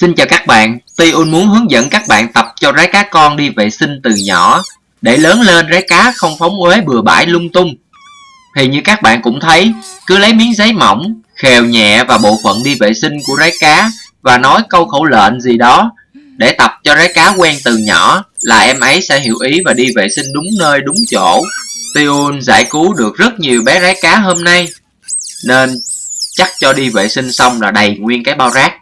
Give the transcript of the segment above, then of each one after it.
Xin chào các bạn, Tiun muốn hướng dẫn các bạn tập cho rái cá con đi vệ sinh từ nhỏ để lớn lên rái cá không phóng uế bừa bãi lung tung. Thì như các bạn cũng thấy, cứ lấy miếng giấy mỏng, khều nhẹ và bộ phận đi vệ sinh của rái cá và nói câu khẩu lệnh gì đó để tập cho rái cá quen từ nhỏ là em ấy sẽ hiểu ý và đi vệ sinh đúng nơi đúng chỗ. Tiun giải cứu được rất nhiều bé rái cá hôm nay nên chắc cho đi vệ sinh xong là đầy nguyên cái bao rác.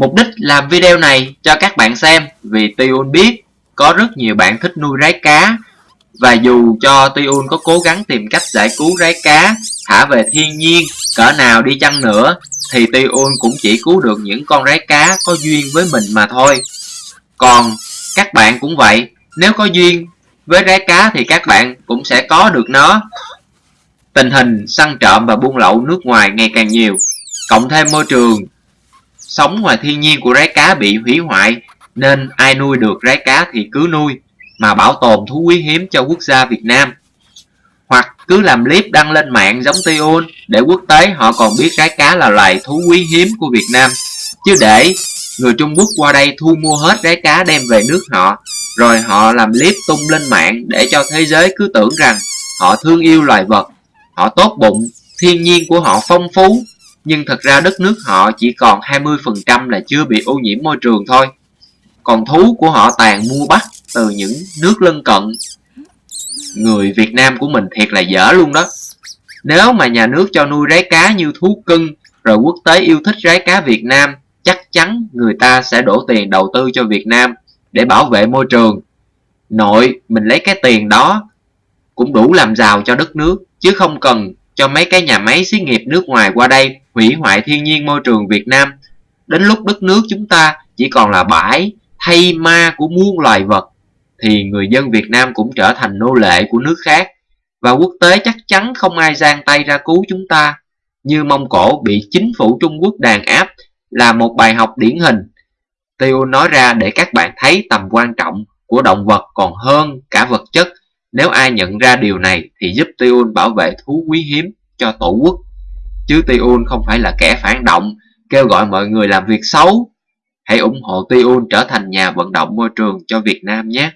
Mục đích làm video này cho các bạn xem vì Tuyun biết có rất nhiều bạn thích nuôi rái cá và dù cho Tuyun có cố gắng tìm cách giải cứu rái cá thả về thiên nhiên cỡ nào đi chăng nữa thì Tuyun cũng chỉ cứu được những con rái cá có duyên với mình mà thôi. Còn các bạn cũng vậy, nếu có duyên với rái cá thì các bạn cũng sẽ có được nó. Tình hình săn trộm và buôn lậu nước ngoài ngày càng nhiều, cộng thêm môi trường sống ngoài thiên nhiên của rái cá bị hủy hoại nên ai nuôi được rái cá thì cứ nuôi mà bảo tồn thú quý hiếm cho quốc gia Việt Nam. Hoặc cứ làm clip đăng lên mạng giống Tiun để quốc tế họ còn biết rái cá là loài thú quý hiếm của Việt Nam. Chứ để người Trung Quốc qua đây thu mua hết rái cá đem về nước họ rồi họ làm clip tung lên mạng để cho thế giới cứ tưởng rằng họ thương yêu loài vật, họ tốt bụng, thiên nhiên của họ phong phú nhưng thật ra đất nước họ chỉ còn 20% là chưa bị ô nhiễm môi trường thôi. Còn thú của họ tàn mua bắt từ những nước lân cận. Người Việt Nam của mình thiệt là dở luôn đó. Nếu mà nhà nước cho nuôi rái cá như thú cưng, rồi quốc tế yêu thích rái cá Việt Nam, chắc chắn người ta sẽ đổ tiền đầu tư cho Việt Nam để bảo vệ môi trường. Nội, mình lấy cái tiền đó cũng đủ làm giàu cho đất nước, chứ không cần cho mấy cái nhà máy xí nghiệp nước ngoài qua đây hủy hoại thiên nhiên môi trường Việt Nam. Đến lúc đất nước chúng ta chỉ còn là bãi thay ma của muôn loài vật, thì người dân Việt Nam cũng trở thành nô lệ của nước khác. Và quốc tế chắc chắn không ai giang tay ra cứu chúng ta. Như Mông Cổ bị chính phủ Trung Quốc đàn áp là một bài học điển hình. Tiêu nói ra để các bạn thấy tầm quan trọng của động vật còn hơn cả vật chất. Nếu ai nhận ra điều này thì giúp Tiêu bảo vệ thú quý hiếm cho tổ quốc chứ Tiun không phải là kẻ phản động, kêu gọi mọi người làm việc xấu. Hãy ủng hộ Tiun trở thành nhà vận động môi trường cho Việt Nam nhé.